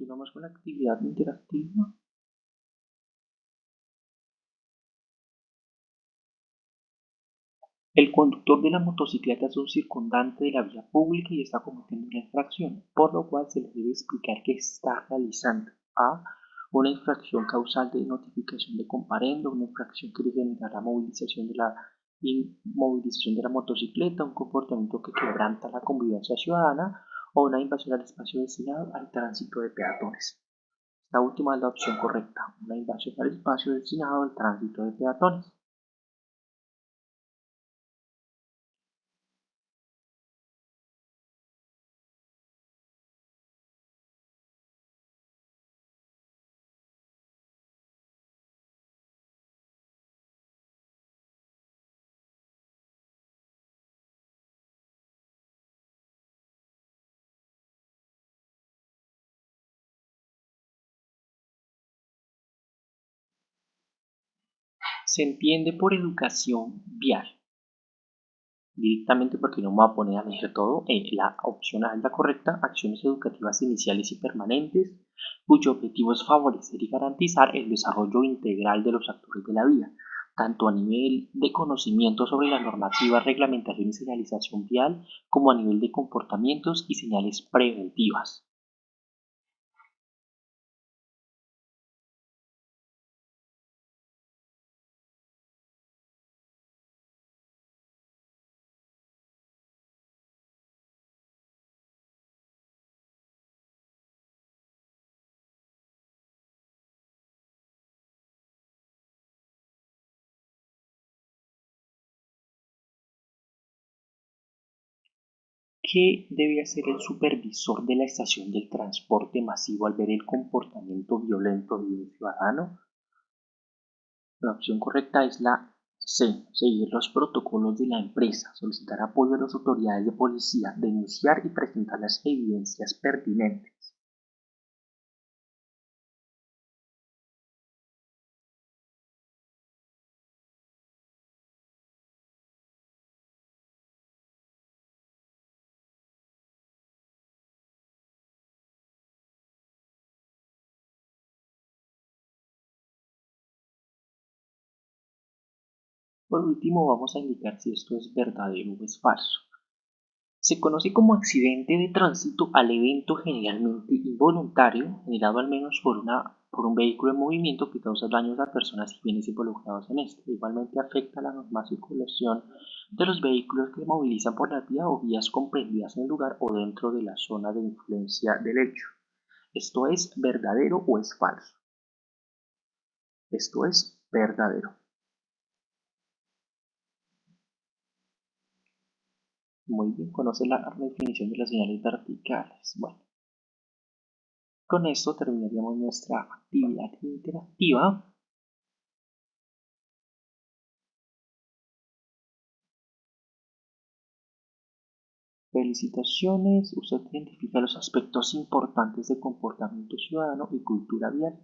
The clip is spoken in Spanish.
Continuamos con la actividad interactiva. El conductor de la motocicleta es un circundante de la vía pública y está cometiendo una infracción, por lo cual se le debe explicar que está realizando a una infracción causal de notificación de comparendo, una infracción que genera la movilización de la inmovilización de la motocicleta, un comportamiento que quebranta la convivencia ciudadana o una invasión al espacio destinado al tránsito de peatones. Esta última es la opción correcta, una invasión al espacio destinado al tránsito de peatones. Se entiende por educación vial. Directamente porque no me voy a poner a leer todo, eh, la opción A es la correcta, acciones educativas iniciales y permanentes, cuyo objetivo es favorecer y garantizar el desarrollo integral de los actores de la vía, tanto a nivel de conocimiento sobre la normativa, reglamentación y señalización vial, como a nivel de comportamientos y señales preventivas. ¿Qué debe hacer el supervisor de la estación del transporte masivo al ver el comportamiento violento de un ciudadano? La opción correcta es la C. Seguir los protocolos de la empresa, solicitar apoyo a las autoridades de policía, denunciar y presentar las evidencias pertinentes. Por último, vamos a indicar si esto es verdadero o es falso. Se conoce como accidente de tránsito al evento generalmente involuntario generado al menos por, una, por un vehículo en movimiento que causa daños a personas y bienes involucrados en este. Igualmente afecta a la normal circulación de los vehículos que movilizan por la vía o vías comprendidas en el lugar o dentro de la zona de influencia del hecho. ¿Esto es verdadero o es falso? Esto es verdadero. Muy bien, conoce la definición de las señales verticales. Bueno, con esto terminaríamos nuestra actividad interactiva. Felicitaciones, usted identifica los aspectos importantes de comportamiento ciudadano y cultura vial.